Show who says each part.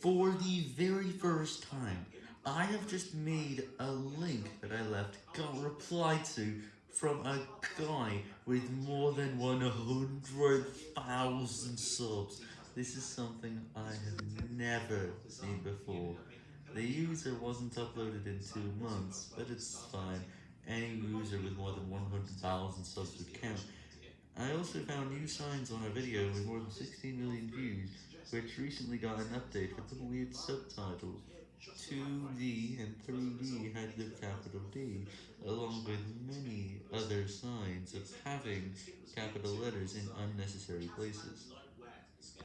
Speaker 1: For the very first time, I have just made a link that I left got replied to from a guy with more than 100,000 subs. This is something I have never seen before. The user wasn't uploaded in two months, but it's fine. Any user with more than 100,000 subs would count. I also found new signs on a video with more than 16 million views, which recently got an update with some weird subtitles. 2D and 3D had the capital D, along with many other signs of having capital letters in unnecessary places.